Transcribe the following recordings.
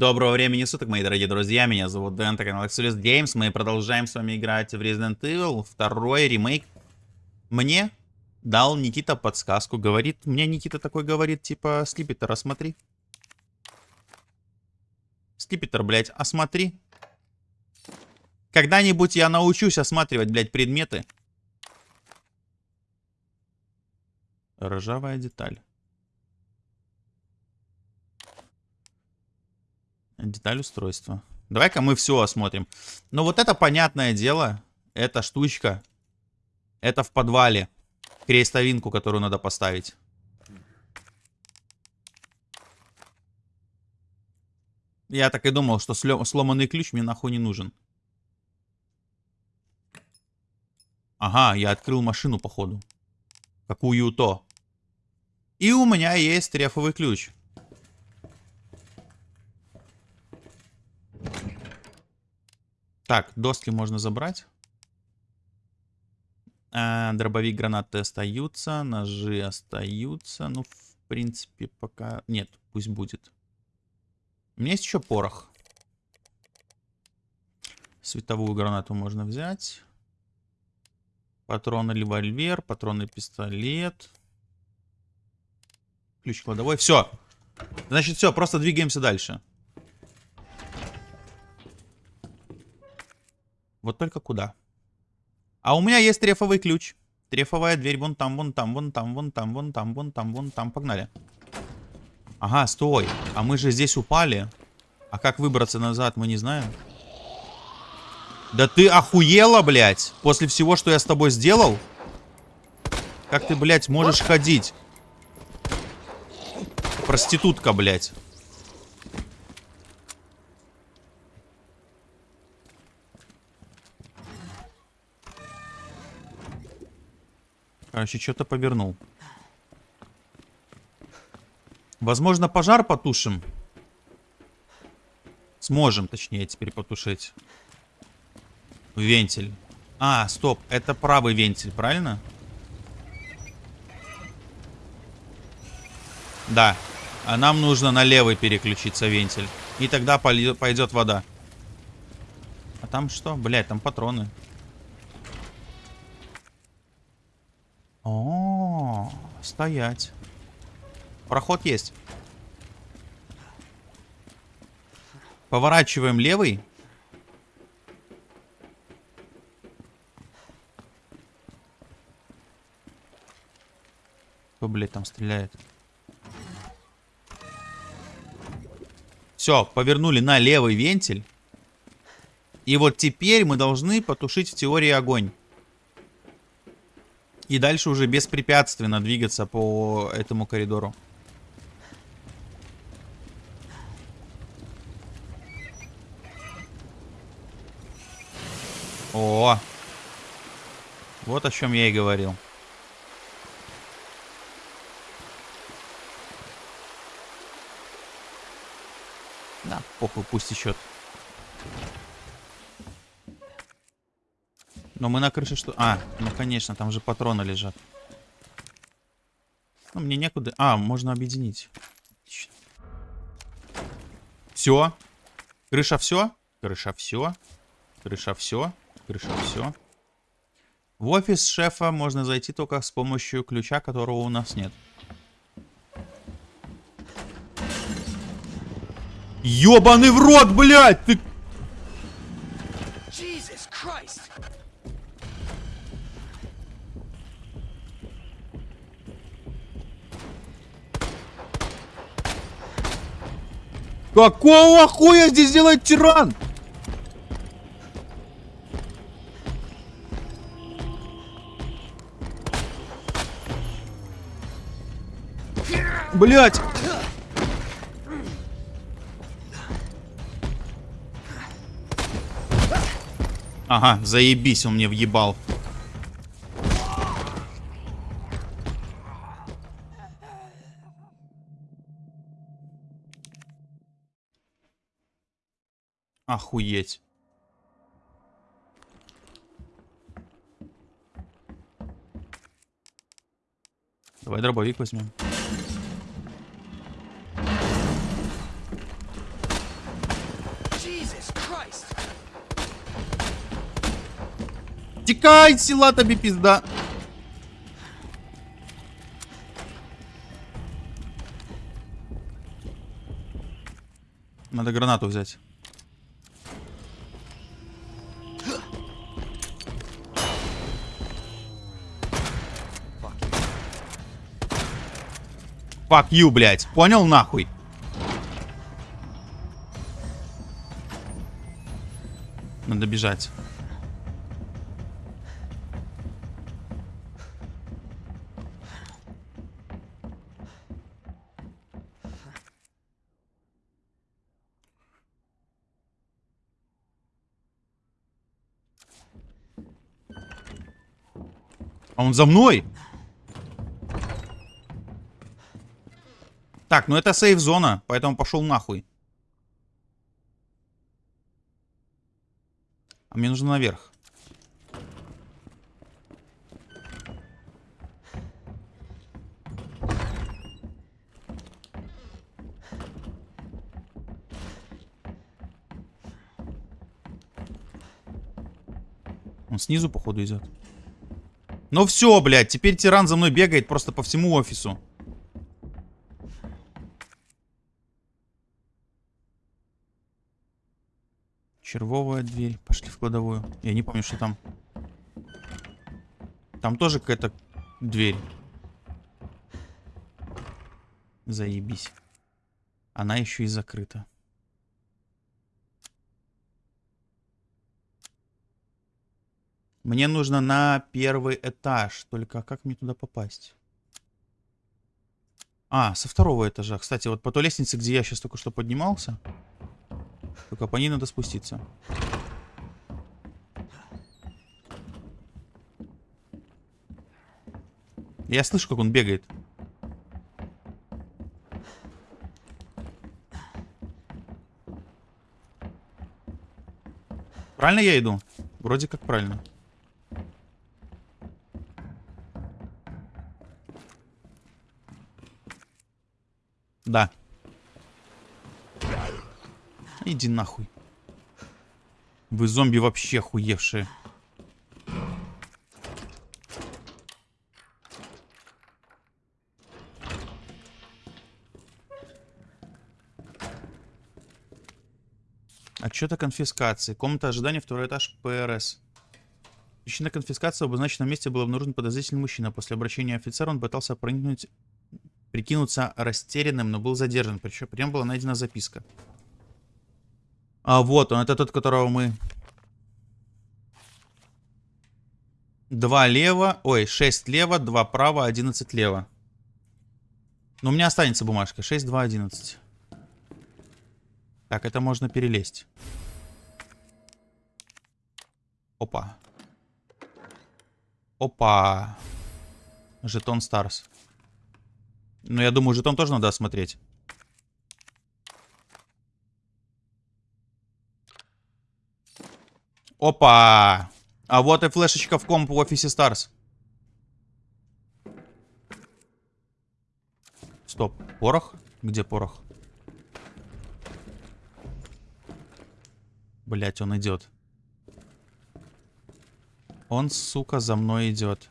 Доброго времени суток, мои дорогие друзья, меня зовут Дэн, это канал Exodus Games, мы продолжаем с вами играть в Resident Evil, второй ремейк. Мне дал Никита подсказку, говорит, мне Никита такой говорит, типа, Скипетр, осмотри. Скипетр, блядь, осмотри. Когда-нибудь я научусь осматривать, блядь, предметы. Ржавая деталь. Деталь устройства. Давай-ка мы все осмотрим. Ну вот это понятное дело. Эта штучка. Это в подвале. Крестовинку, которую надо поставить. Я так и думал, что сломанный ключ мне нахуй не нужен. Ага, я открыл машину, походу. Какую-то. И у меня есть трефовый ключ. Так, доски можно забрать. А, дробовик, гранаты остаются. Ножи остаются. Ну, в принципе, пока... Нет, пусть будет. У меня есть еще порох. Световую гранату можно взять. Патроны револьвер, патроны пистолет. Ключ кладовой. Все. Значит, все, просто двигаемся дальше. Вот только куда? А у меня есть трефовый ключ. Трефовая дверь вон там, вон там, вон там, вон там, вон там, вон там, вон там. Погнали. Ага, стой. А мы же здесь упали. А как выбраться назад, мы не знаем. Да ты охуела, блядь? После всего, что я с тобой сделал? Как ты, блядь, можешь ходить? Проститутка, блядь. Короче, что-то повернул. Возможно, пожар потушим. Сможем, точнее, теперь потушить. Вентиль. А, стоп, это правый вентиль, правильно? Да. А нам нужно на левый переключиться вентиль. И тогда пойдет вода. А там что? Блять, там патроны. О, стоять. Проход есть. Поворачиваем левый. Кто, блядь, там стреляет? Все, повернули на левый вентиль. И вот теперь мы должны потушить в теории огонь. И дальше уже беспрепятственно двигаться по этому коридору. О! Вот о чем я и говорил. Да, похуй, пусть течет. Но мы на крыше что... А, ну конечно, там же патроны лежат. Ну, мне некуда... А, можно объединить. Все. Крыша все. Крыша все. Крыша все. Крыша все. В офис шефа можно зайти только с помощью ключа, которого у нас нет. Ёбаный в рот, блядь! Ты Какого хуя здесь делает тиран? Блять! Ага, заебись, он мне въебал. Охуеть. Давай дробовик возьмем. Текай, сила тебе пизда. Надо гранату взять. Fuck you, блядь. Понял нахуй? Надо бежать. А он за мной? Так, ну это сейф-зона, поэтому пошел нахуй. А мне нужно наверх. Он снизу, походу, идет. Ну все, блядь, теперь тиран за мной бегает просто по всему офису. Червовая дверь. Пошли в кладовую. Я не помню, что там. Там тоже какая-то дверь. Заебись. Она еще и закрыта. Мне нужно на первый этаж. Только как мне туда попасть? А, со второго этажа. Кстати, вот по той лестнице, где я сейчас только что поднимался. Только по ней надо спуститься. Я слышу, как он бегает. Правильно я иду? Вроде как правильно. Да. Иди нахуй. Вы зомби вообще хуевшие. Отчет о конфискации. Комната ожидания, второй этаж, ПРС. Причина конфискации в обозначенном месте был обнаружен подозрительный мужчина. После обращения офицера он пытался проникнуть, прикинуться растерянным, но был задержан. Причем при нем была найдена записка. А вот он, это тот, которого мы... Два лево, ой, 6 лево, 2 право, 11 лево. Но у меня останется бумажка. 6, 2, 11. Так, это можно перелезть. Опа. Опа. Жетон Старс. Ну, я думаю, жетон тоже надо осмотреть. Опа! А вот и флешечка в комп в офисе Старс. Стоп. Порох? Где порох? Блять, он идет. Он, сука, за мной идет.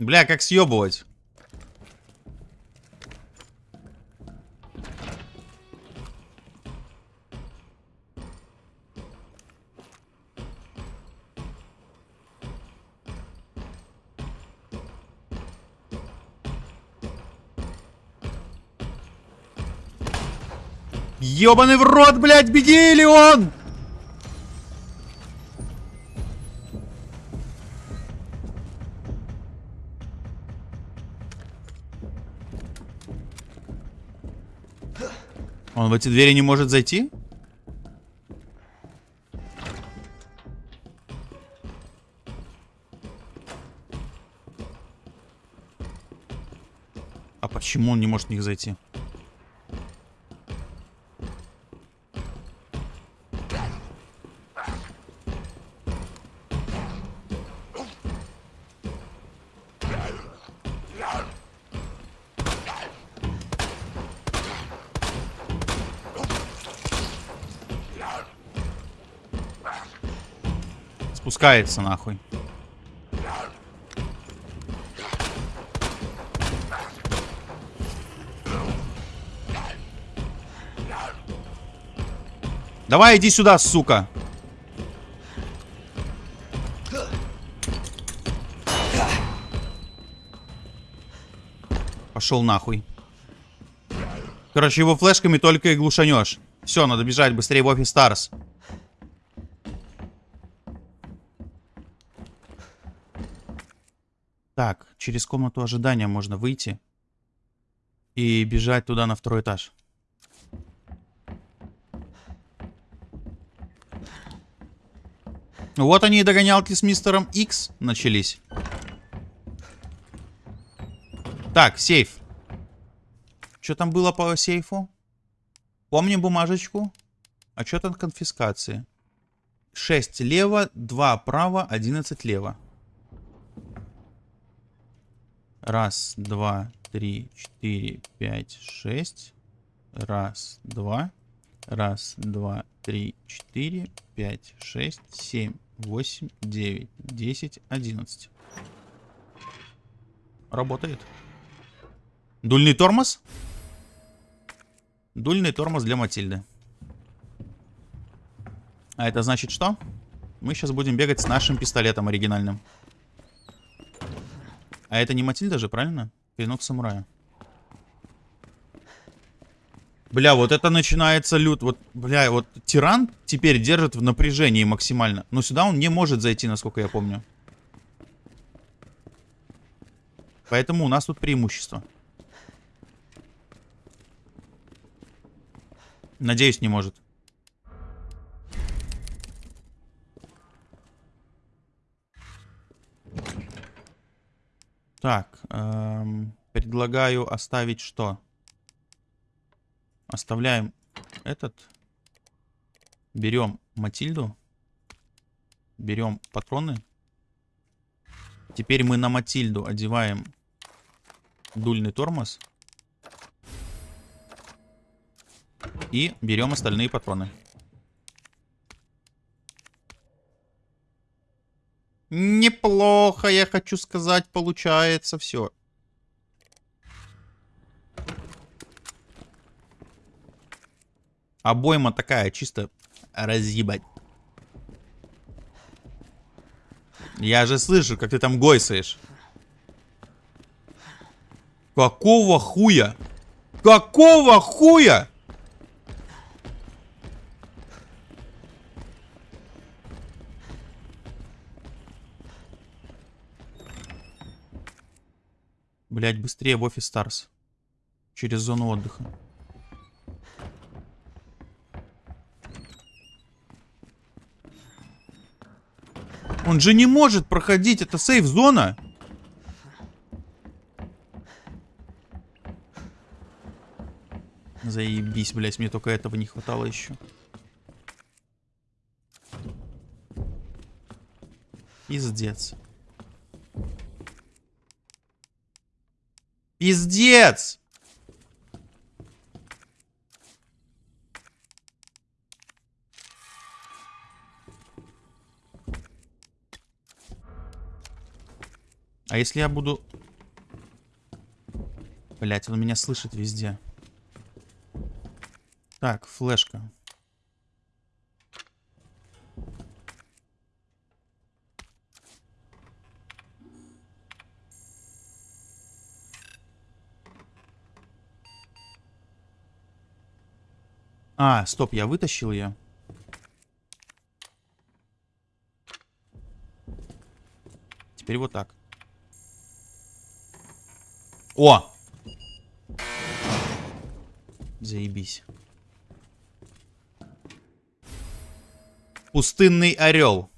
Бля, как съебывать? Ёбаный в рот, блядь, беги или он! В эти двери не может зайти? А почему он не может в них зайти? Спускается нахуй. Давай, иди сюда, сука. Пошел нахуй. Короче, его флешками только и глушанешь. Все, надо бежать быстрее в офис Старс. Так, через комнату ожидания можно выйти. И бежать туда на второй этаж. Вот они и догонялки с мистером X начались. Так, сейф. Что там было по сейфу? Помним бумажечку. А что там конфискации? 6 лево, 2 право, 11 лево. Раз, два, три, четыре, пять, шесть. Раз, два. Раз, два, три, четыре, пять, шесть, семь, восемь, девять, десять, одиннадцать. Работает. Дульный тормоз? Дульный тормоз для Матильды. А это значит что? Мы сейчас будем бегать с нашим пистолетом оригинальным. А это не Матильда же, правильно? Клинок самурая. Бля, вот это начинается лют. Вот, бля, вот тиран теперь держит в напряжении максимально. Но сюда он не может зайти, насколько я помню. Поэтому у нас тут преимущество. Надеюсь, не может. Так, эм, предлагаю оставить что? Оставляем этот. Берем Матильду. Берем патроны. Теперь мы на Матильду одеваем дульный тормоз. И берем остальные патроны. Неплохо, я хочу сказать, получается все. Обойма такая, чисто разъебать. Я же слышу, как ты там гойсаешь. Какого хуя? Какого хуя? Блять, быстрее в офис Старс. Через зону отдыха. Он же не может проходить, это сейф-зона. Заебись, блять, мне только этого не хватало еще. Пиздец. Пиздец! А если я буду... Блять, он меня слышит везде. Так, флешка. А, стоп, я вытащил ее. Теперь вот так. О! Заебись. Пустынный орел.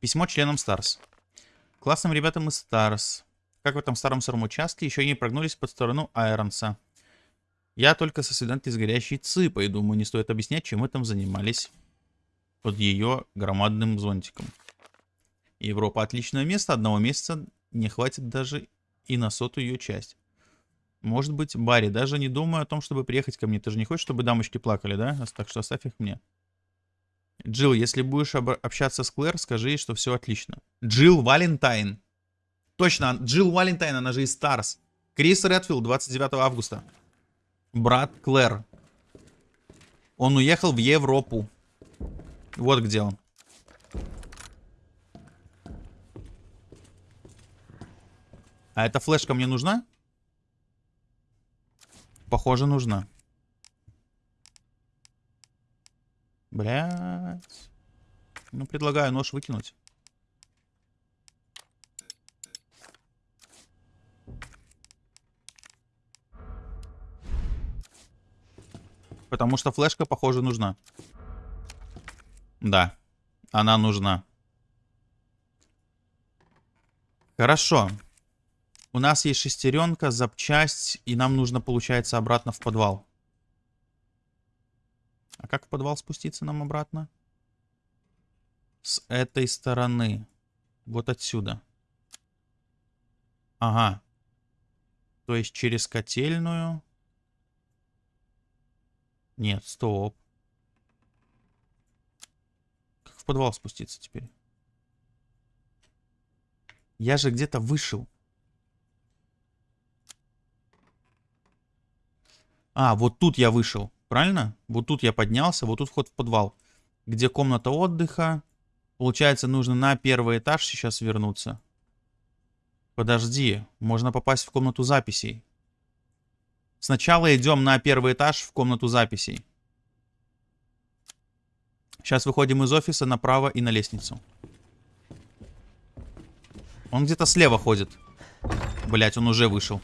Письмо членам Старс. Классным ребятам из Старс. Как в этом старом сыром участке, еще не прогнулись под сторону Айронса. Я только со свиданкой с горящей цыпой. Думаю, не стоит объяснять, чем мы там занимались под ее громадным зонтиком. Европа отличное место. Одного месяца не хватит даже и на сотую ее часть. Может быть, Барри. Даже не думаю о том, чтобы приехать ко мне. Ты же не хочешь, чтобы дамочки плакали, да? Так что оставь их мне. Джилл, если будешь общаться с Клэр, скажи ей, что все отлично. Джилл Валентайн. Точно, Джилл Валентайн, она же из Старс. Крис Редфилд, 29 августа. Брат Клэр. Он уехал в Европу. Вот где он. А эта флешка мне нужна? Похоже, нужна. Блять. Ну, предлагаю нож выкинуть. Потому что флешка, похоже, нужна. Да, она нужна. Хорошо. У нас есть шестеренка, запчасть, и нам нужно, получается, обратно в подвал. А как в подвал спуститься нам обратно? С этой стороны. Вот отсюда. Ага. То есть через котельную. Нет, стоп. Как в подвал спуститься теперь? Я же где-то вышел. А, вот тут я вышел. Правильно? Вот тут я поднялся, вот тут вход в подвал. Где комната отдыха. Получается, нужно на первый этаж сейчас вернуться. Подожди, можно попасть в комнату записей. Сначала идем на первый этаж в комнату записей. Сейчас выходим из офиса направо и на лестницу. Он где-то слева ходит. Блять, он уже вышел.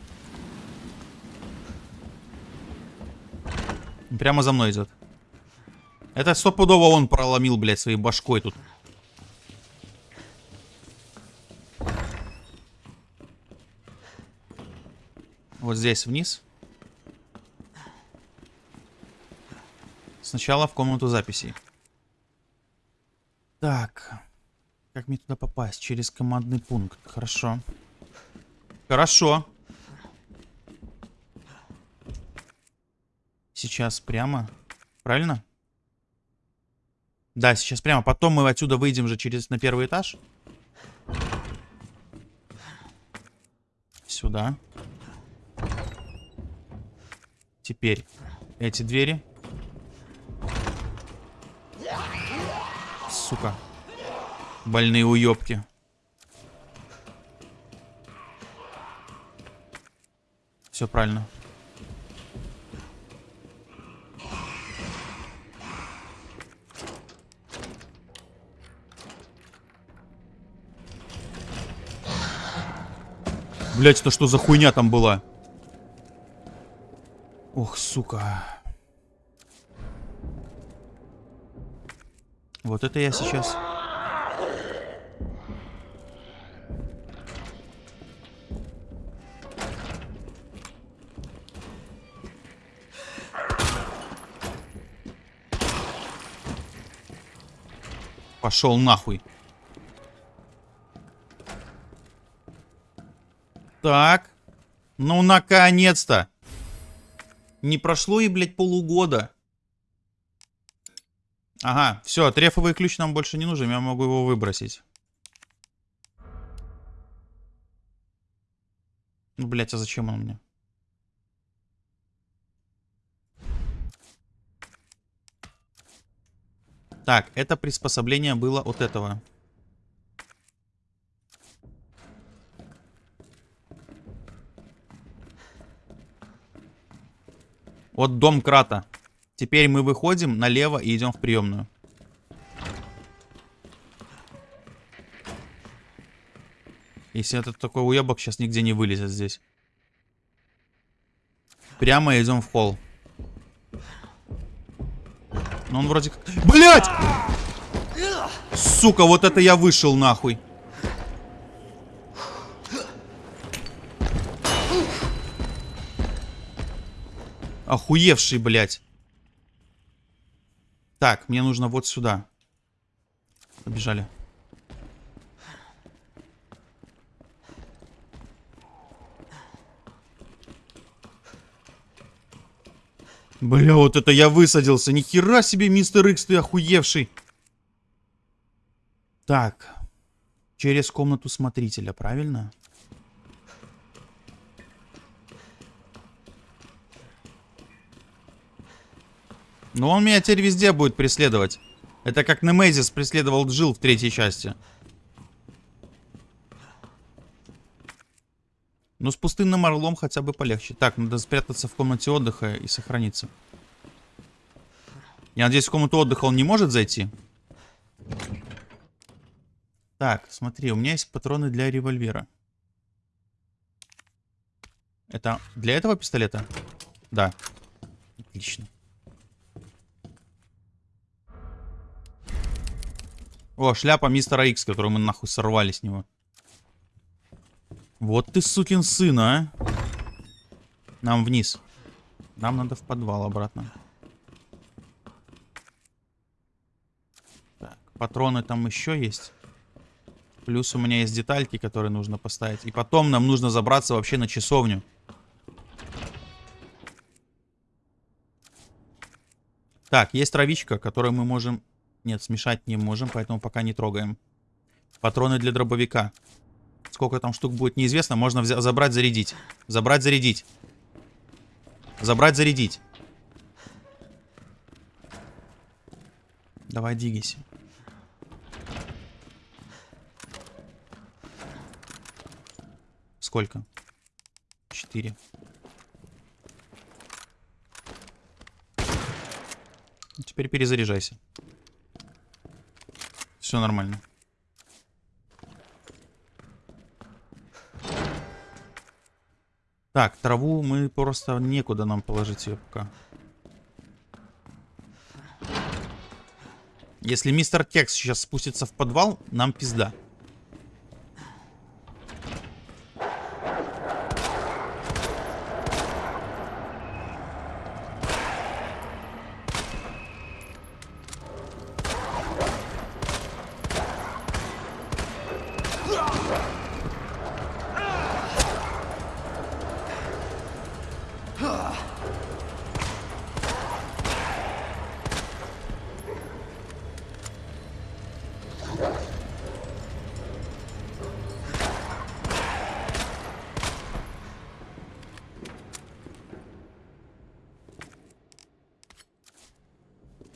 Прямо за мной идет. Это стопудово он проломил, блядь, своей башкой тут. Вот здесь вниз. Сначала в комнату записей. Так. Как мне туда попасть? Через командный пункт. Хорошо. Хорошо. Сейчас прямо. Правильно? Да, сейчас прямо. Потом мы отсюда выйдем же через на первый этаж. Сюда. Теперь эти двери. Сука. Больные уёбки. Все правильно. Блять, это что за хуйня там была? Ох, сука. Вот это я сейчас... Пошел нахуй. Так. Ну, наконец-то. Не прошло и, блядь, полугода. Ага, все, трефовый ключ нам больше не нужен, я могу его выбросить. Ну, блядь, а зачем он мне? Так, это приспособление было от этого. Вот дом Крата. Теперь мы выходим налево и идем в приемную. Если этот такой уебок сейчас нигде не вылезет здесь. Прямо идем в холл. Но он вроде как... Блять! Сука, вот это я вышел нахуй. Охуевший, блядь. Так, мне нужно вот сюда. Побежали. Бля, вот это я высадился. нихера себе, мистер Икс, ты охуевший. Так. Через комнату смотрителя. Правильно. Но он меня теперь везде будет преследовать. Это как Немезис преследовал Джил в третьей части. Но с пустынным орлом хотя бы полегче. Так, надо спрятаться в комнате отдыха и сохраниться. Я надеюсь, в комнату отдыха он не может зайти. Так, смотри, у меня есть патроны для револьвера. Это для этого пистолета? Да. Отлично. О, шляпа мистера Икс, которую мы нахуй сорвали с него. Вот ты сукин сын, а. Нам вниз. Нам надо в подвал обратно. Так, патроны там еще есть. Плюс у меня есть детальки, которые нужно поставить. И потом нам нужно забраться вообще на часовню. Так, есть травичка, которую мы можем нет, смешать не можем, поэтому пока не трогаем. Патроны для дробовика. Сколько там штук будет, неизвестно. Можно забрать, зарядить. Забрать, зарядить. Забрать, зарядить. Давай, двигайся. Сколько? Четыре. Теперь перезаряжайся. Все нормально. Так, траву мы просто некуда нам положить ее пока. Если мистер Кекс сейчас спустится в подвал, нам пизда.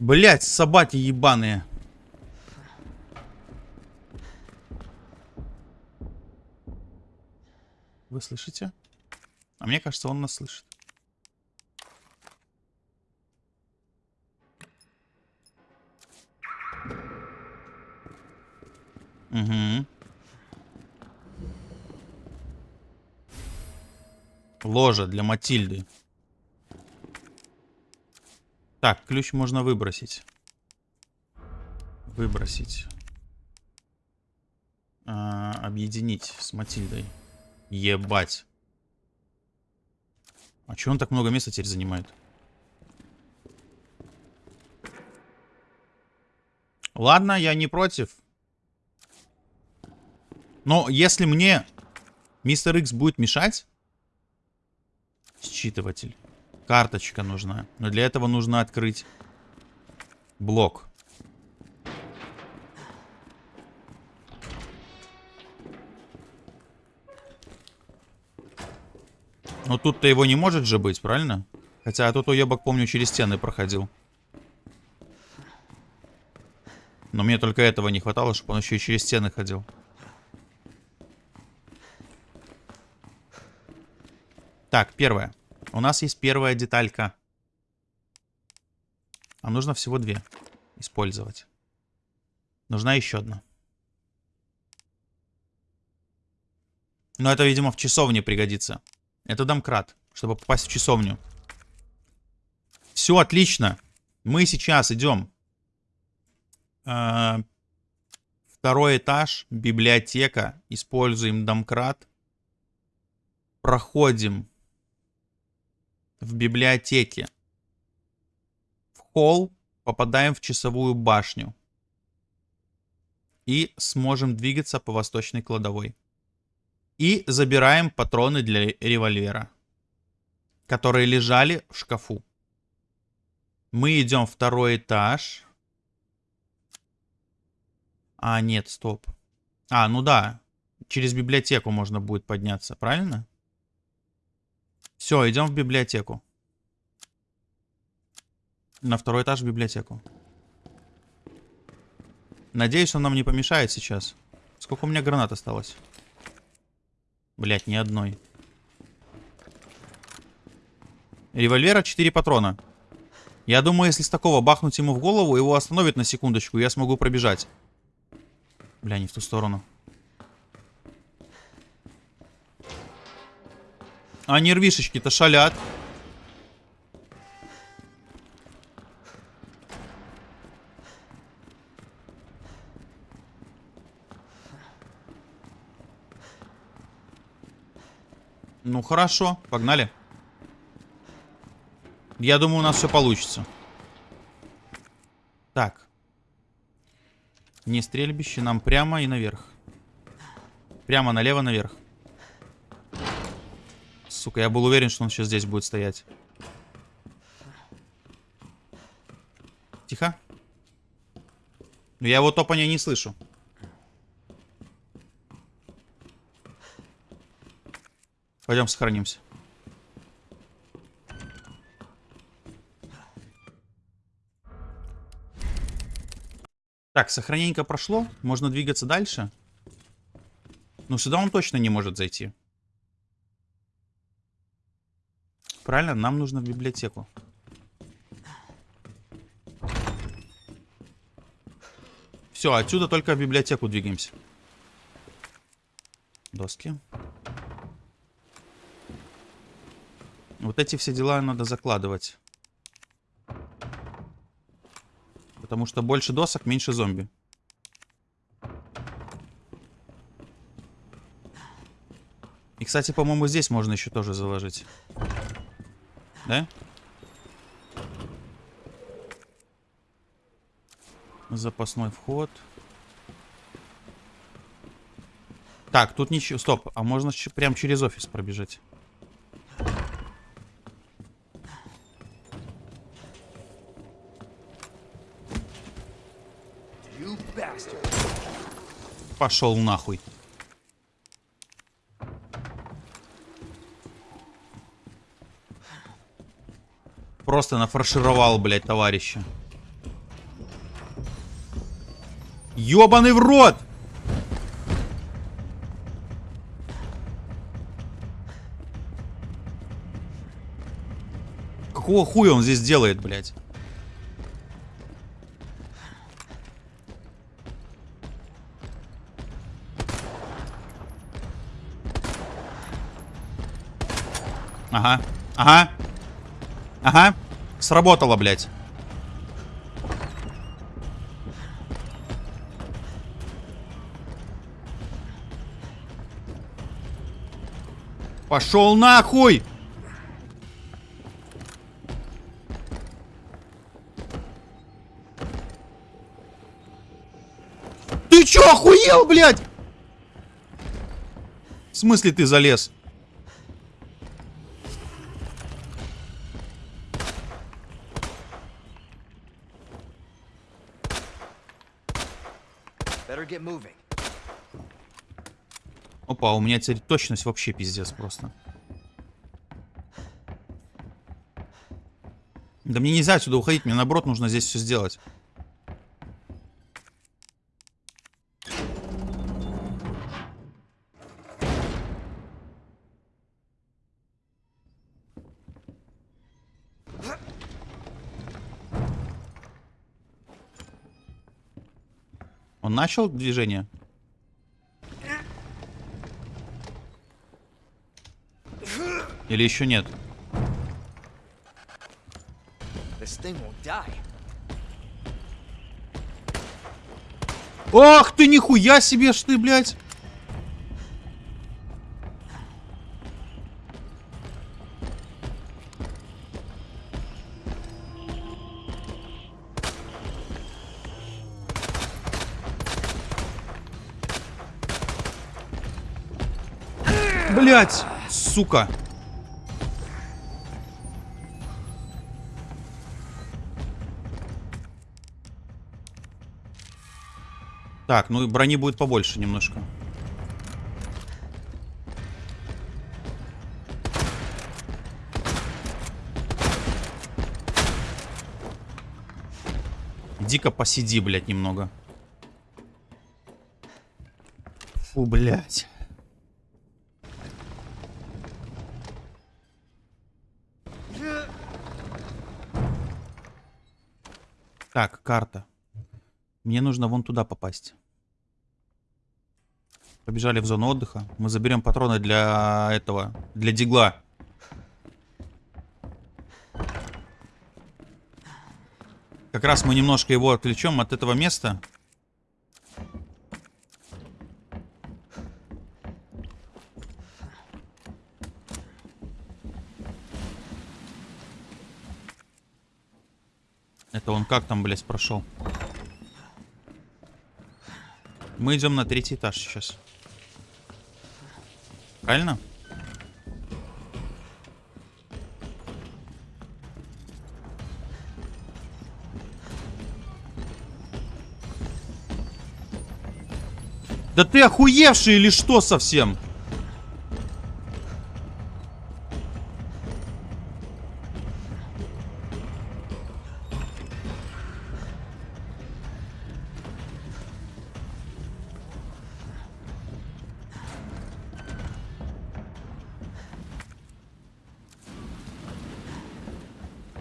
Блять, собаки ебаные. Вы слышите? А мне кажется, он нас слышит. Угу. Ложа для Матильды. Так, ключ можно выбросить. Выбросить. А, объединить с Матильдой. Ебать. А че он так много места теперь занимает? Ладно, я не против. Но если мне мистер Икс будет мешать... Считыватель. Карточка нужна. Но для этого нужно открыть блок. Но тут-то его не может же быть, правильно? Хотя тут уебок, помню, через стены проходил. Но мне только этого не хватало, чтобы он еще и через стены ходил. Так, первое. У нас есть первая деталька. А нужно всего две использовать. Нужна еще одна. Но это, видимо, в часовне пригодится. Это домкрат, чтобы попасть в часовню. Все отлично. Мы сейчас идем. Э, второй этаж, библиотека. Используем домкрат. Проходим в библиотеке. В холл попадаем в часовую башню. И сможем двигаться по восточной кладовой. И забираем патроны для револьвера, которые лежали в шкафу. Мы идем второй этаж. А, нет, стоп. А, ну да. Через библиотеку можно будет подняться, правильно? Все, идем в библиотеку. На второй этаж в библиотеку. Надеюсь, он нам не помешает сейчас. Сколько у меня гранат осталось? Блять, ни одной. Револьвера 4 патрона. Я думаю, если с такого бахнуть ему в голову, его остановит на секундочку, я смогу пробежать. Бля, не в ту сторону. А нервишечки-то шалят. Ну хорошо, погнали. Я думаю, у нас все получится. Так. Не стрельбище, нам прямо и наверх. Прямо налево наверх. Сука, я был уверен, что он сейчас здесь будет стоять. Тихо. Но я его топания не слышу. Пойдем сохранимся. Так, сохраненько прошло. Можно двигаться дальше. Но сюда он точно не может зайти. Правильно, нам нужно в библиотеку. Все, отсюда только в библиотеку двигаемся. Доски. Вот эти все дела надо закладывать. Потому что больше досок, меньше зомби. И, кстати, по-моему, здесь можно еще тоже заложить. Да? Запасной вход. Так, тут ничего... Стоп, а можно прям через офис пробежать. Пошел нахуй. Просто нафаршировал, блядь, товарища. Ёбаный в рот! Какого хуя он здесь делает, блядь? Ага. Ага. Ага. Сработало, блядь. Пошел нахуй! Ты чё, охуел, блядь? В смысле ты залез? Опа, у меня теперь точность вообще пиздец просто. Да мне нельзя отсюда уходить, мне наоборот нужно здесь все сделать. Начал движение? Или еще нет? Ах ты, нихуя себе ж ты, блядь! Блять, сука. Так, ну и брони будет побольше немножко. Дико посиди, блядь, немного. Фу, блядь. Так, карта. Мне нужно вон туда попасть. Побежали в зону отдыха. Мы заберем патроны для этого, для дигла. Как раз мы немножко его отвлечем от этого места. Это он как там, блядь, прошел? Мы идем на третий этаж сейчас. Правильно? Да ты охуевший или что совсем?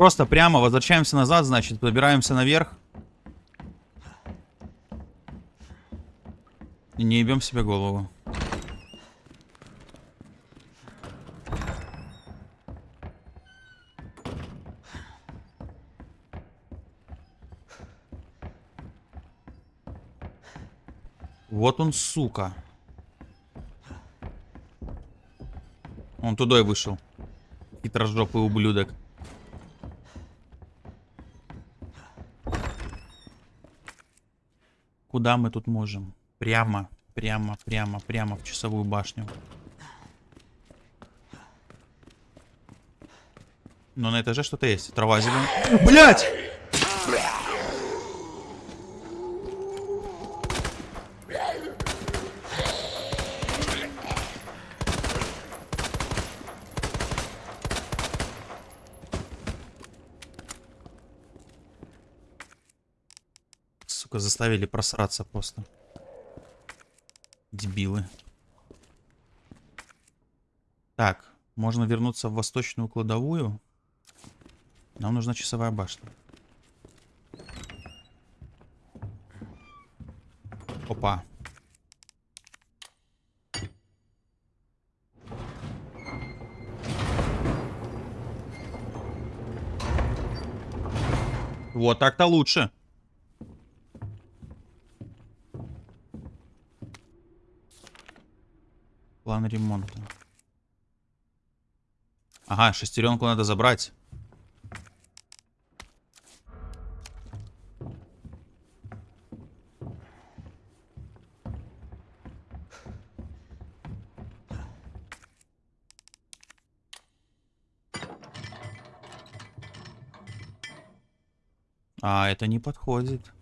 Просто прямо возвращаемся назад, значит, забираемся наверх. И не ебем себе голову. Вот он, сука. Он туда и вышел. Хитрожопый ублюдок. Куда мы тут можем? Прямо, прямо, прямо, прямо в часовую башню. Но на этаже что-то есть. Трава зеленая. Блять! Сука, заставили просраться просто. Дебилы. Так, можно вернуться в восточную кладовую. Нам нужна часовая башня. Опа. Вот так-то лучше. План ремонта. Ага, шестеренку надо забрать. А, это не подходит.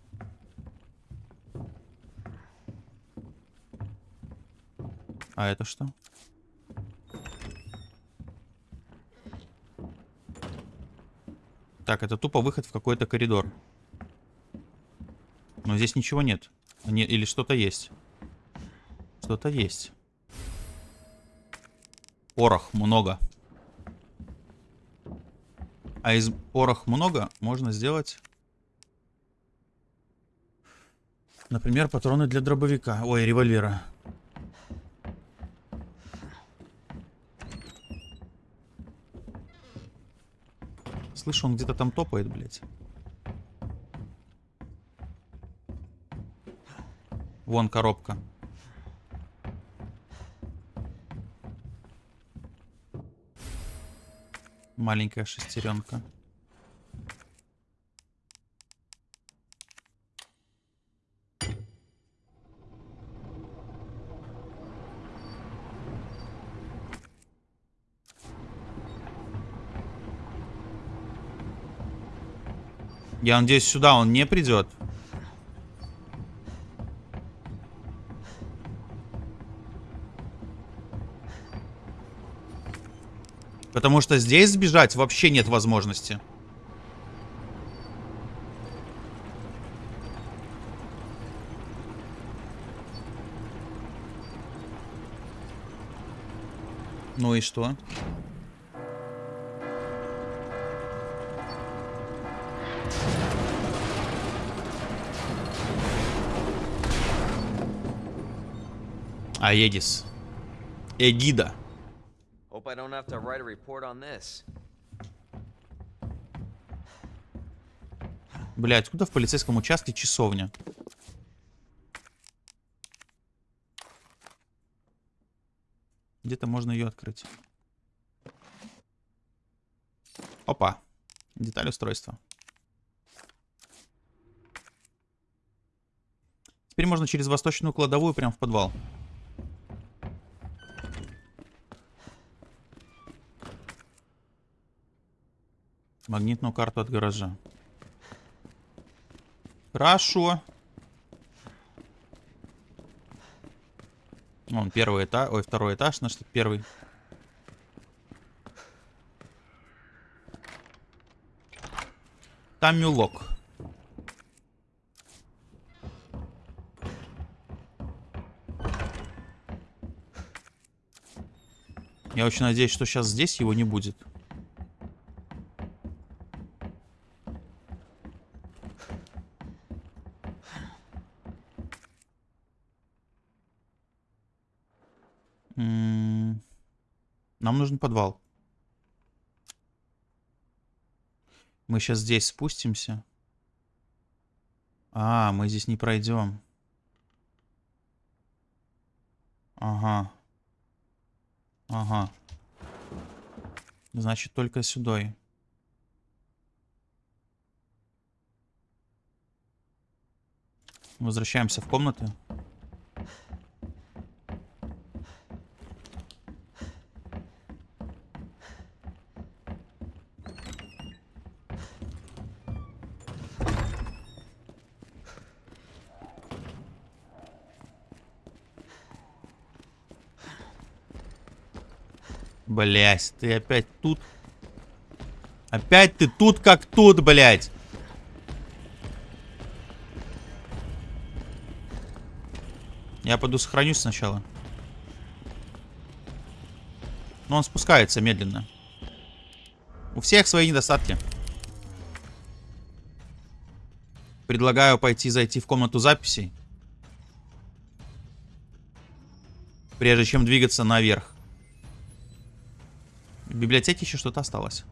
А это что? Так, это тупо выход в какой-то коридор. Но здесь ничего нет. Не, или что-то есть. Что-то есть. Порох много. А из порох много можно сделать... Например, патроны для дробовика. Ой, револьвера. Слышу, он где-то там топает, блядь. Вон коробка. Маленькая шестеренка. Я надеюсь, сюда он не придет. Потому что здесь сбежать вообще нет возможности. Ну и что? Аедис. Эгида. Hope I don't have to write a report on this. Блять, откуда в полицейском участке часовня? Где-то можно ее открыть. Опа. Деталь устройства. Теперь можно через восточную кладовую прям в подвал. Магнитную карту от гаража. Хорошо. Вон первый этаж, ой, второй этаж, значит, первый. Там мюлок. Я очень надеюсь, что сейчас здесь его не будет. Нам нужен подвал. Мы сейчас здесь спустимся. А, мы здесь не пройдем. Ага. Ага. Значит, только сюда. Возвращаемся в комнаты. Блять, ты опять тут? Опять ты тут как тут, блять. Я пойду сохранюсь сначала. Но он спускается медленно. У всех свои недостатки. Предлагаю пойти зайти в комнату записей. Прежде чем двигаться наверх. В библиотеке еще что-то осталось.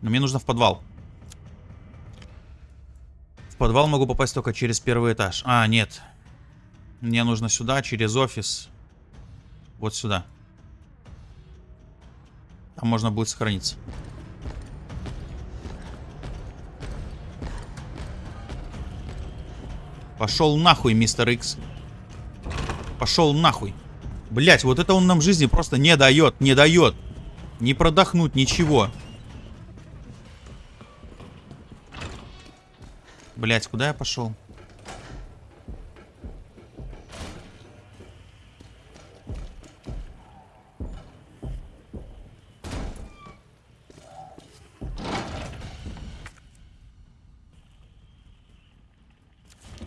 Но мне нужно в подвал. В подвал могу попасть только через первый этаж. А, нет. Мне нужно сюда, через офис. Вот сюда. Там можно будет сохраниться. Пошел нахуй, мистер Икс. Пошел нахуй. Блять, вот это он нам жизни просто не дает, не дает. Не продохнуть, ничего. Блять, куда я пошел?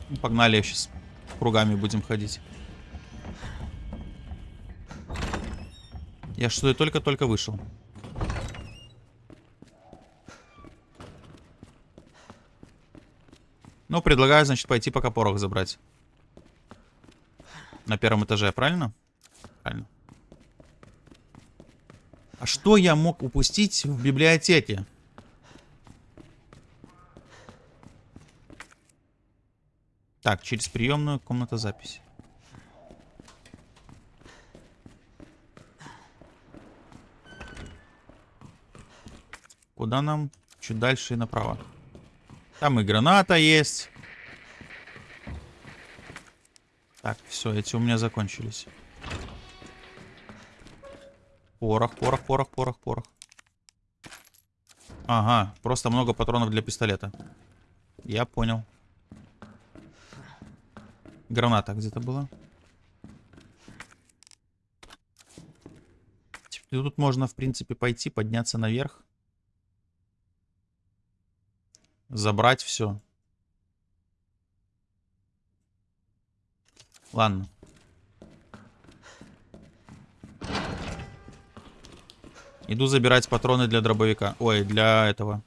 Ну, Погнали, сейчас кругами будем ходить. Я что, только-только вышел. Ну, предлагаю, значит, пойти пока порох забрать. На первом этаже, правильно? Правильно. А что я мог упустить в библиотеке? Так, через приемную комната записи. Куда нам? Чуть дальше и направо. Там и граната есть. Так, все, эти у меня закончились. Порох, порох, порох, порох, порох. Ага, просто много патронов для пистолета. Я понял. Граната где-то была. Тут можно, в принципе, пойти, подняться наверх. Забрать все. Ладно. Иду забирать патроны для дробовика. Ой, для этого.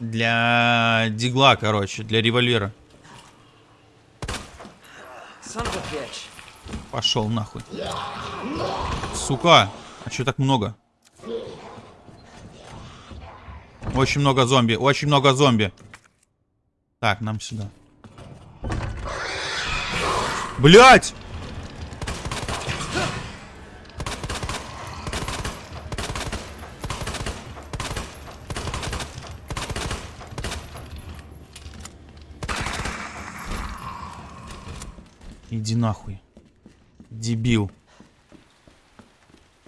Для дигла, короче, для револьвера. Пошел нахуй. Сука, а что так много? Очень много зомби, очень много зомби. Так, нам сюда. Блять! Иди нахуй. Дебил.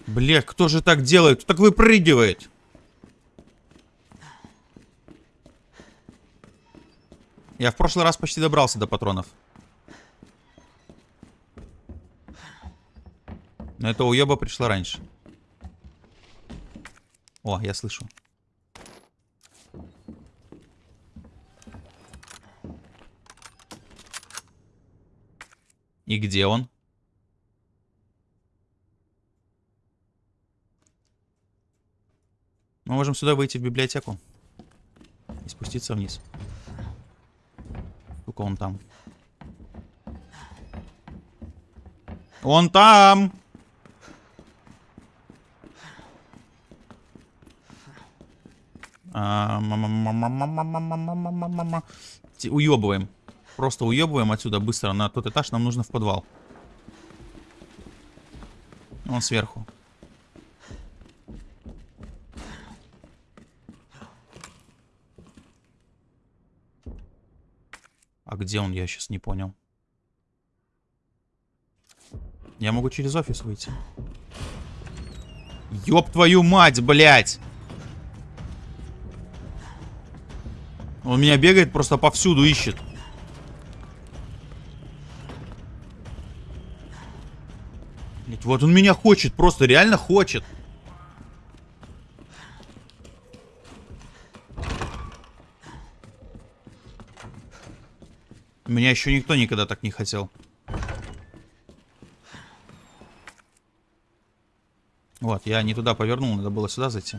Блять, кто же так делает? Кто так выпрыгивает? Я в прошлый раз почти добрался до патронов. Но эта уеба пришла раньше. О, я слышу. И где он? Мы можем сюда выйти в библиотеку. И спуститься вниз. Сколько он там? Он там! А, уебываем. Просто уебываем отсюда быстро на тот этаж. Нам нужно в подвал. Он сверху. Где он, я сейчас не понял. Я могу через офис выйти. Ёб твою мать, блядь! Он меня бегает, просто повсюду ищет. Блядь, вот он меня хочет, просто реально хочет. Меня еще никто никогда так не хотел. Вот, я не туда повернул, надо было сюда зайти.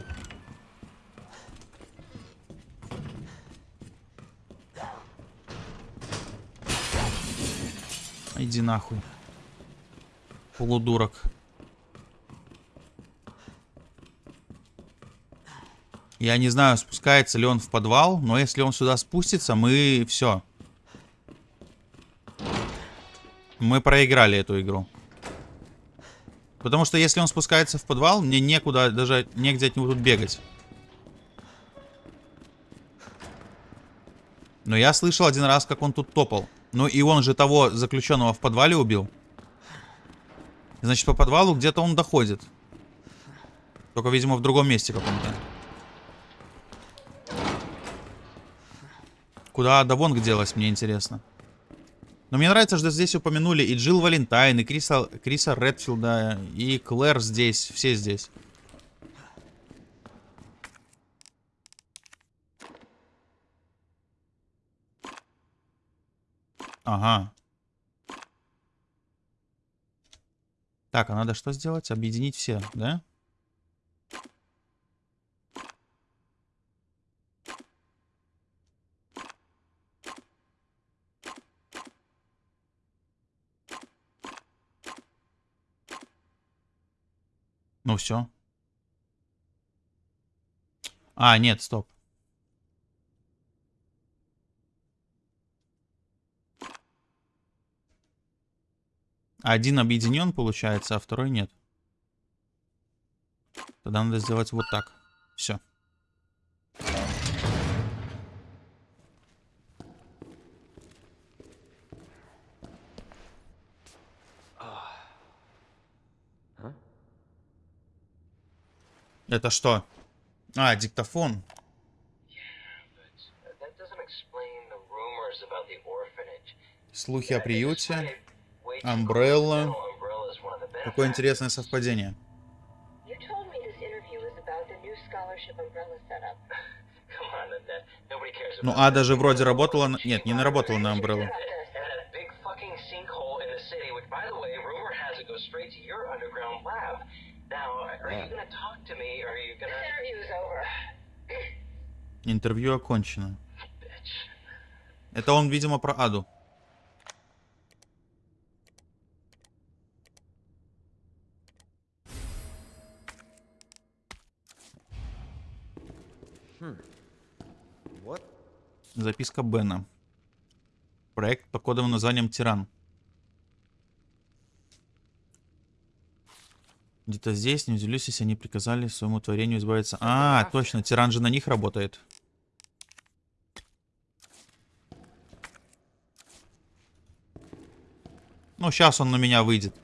Иди нахуй. Полудурок. Я не знаю, спускается ли он в подвал, но если он сюда спустится, мы все. Мы проиграли эту игру. Потому что если он спускается в подвал, мне некуда, даже негде от него тут бегать. Но я слышал один раз, как он тут топал. Ну и он же того заключенного в подвале убил. Значит, по подвалу где-то он доходит. Только, видимо, в другом месте каком-то. Куда Давонг делась, мне интересно. Но мне нравится, что здесь упомянули и Джилл Валентайн, и Криса, Криса Редфилда, и Клэр здесь, все здесь. Ага. Так, а надо что сделать? Объединить все, да? Ну все. А, нет, стоп. Один объединен, получается, а второй нет. Тогда надо сделать вот так. Все. Это что? А, диктофон. Слухи о приюте. Амбрелла. Какое интересное совпадение. Ну, а даже вроде работала... Нет, не наработала на Амбреллу. Интервью окончено. Это он, видимо, про Аду. What? Записка Бена. Проект под кодовым названием Тиран. Где-то здесь, не удивлюсь, если они приказали своему творению избавиться. А, точно, Тиран же на них работает. Ну, сейчас он на меня выйдет.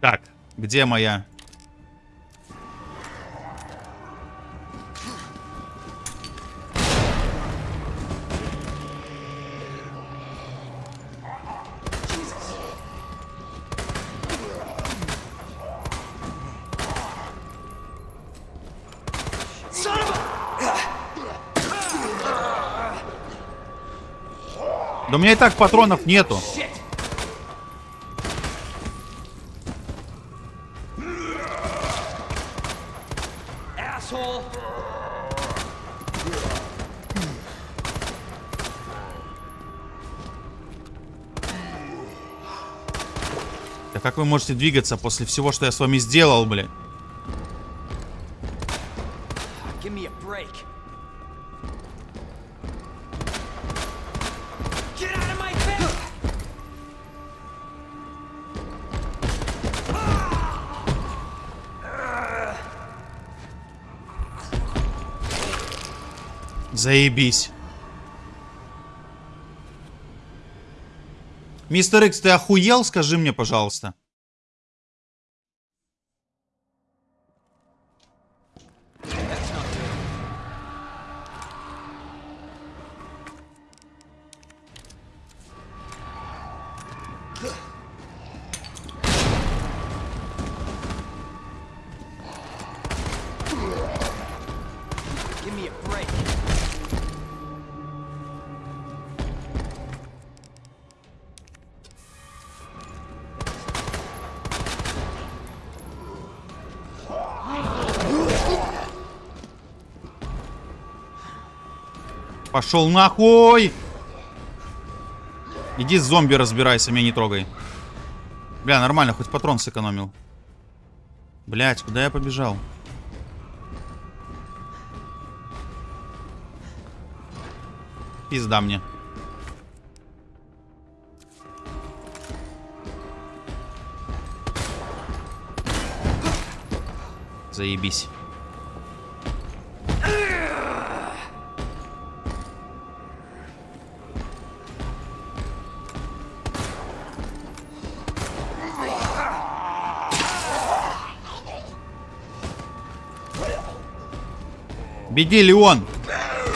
Так, где моя? У меня и так патронов нету. Да как вы можете двигаться после всего, что я с вами сделал, блин? Заебись. Мистер Икс, ты охуел? Скажи мне, пожалуйста. Пошел нахуй! Иди с зомби разбирайся, меня не трогай. Бля, нормально, хоть патрон сэкономил. Блять, куда я побежал? Пизда мне. Заебись. Беги, Леон!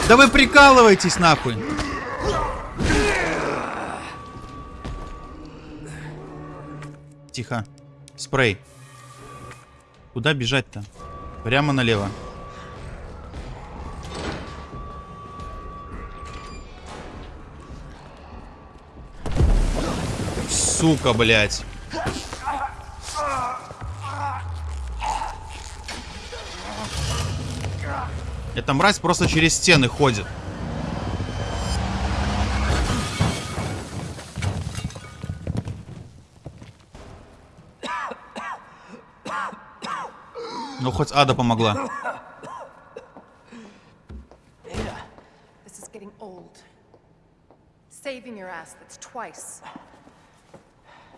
Да вы прикалываетесь нахуй! Тихо. Спрей. Куда бежать-то? Прямо налево. Сука, блядь. Эта мразь просто через стены ходит. Ну, хоть Ада помогла. This is getting old. Saving your ass, that's twice.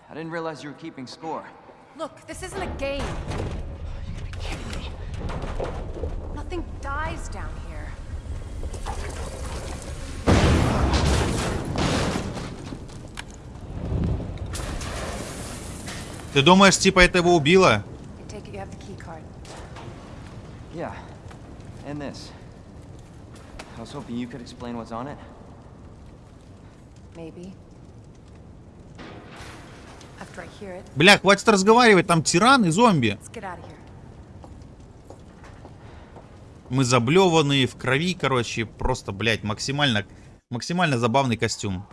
I didn't realize you were keeping score. Look, this isn't a game. Dies down here. Ты думаешь, типа это его убило? I take it you have the key card. Yeah. And this. I was hoping you could explain what's on it. Maybe. After I hear it, Бля, хватит разговаривать, там тиран и зомби. let's get out of here. Мы заблеванные в крови, короче, просто, блядь, максимально, максимально забавный костюм.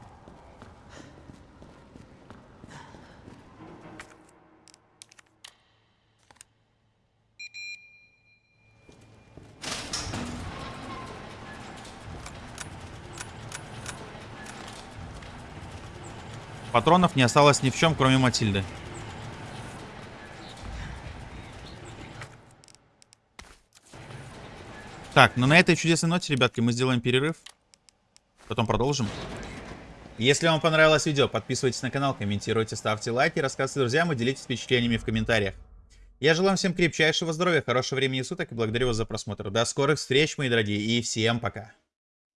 Патронов не осталось ни в чем, кроме Матильды. Так, ну на этой чудесной ноте, ребятки, мы сделаем перерыв. Потом продолжим. Если вам понравилось видео, подписывайтесь на канал, комментируйте, ставьте лайки, рассказывайте друзьям и делитесь впечатлениями в комментариях. Я желаю всем крепчайшего здоровья, хорошего времени суток и благодарю вас за просмотр. До скорых встреч, мои дорогие, и всем пока.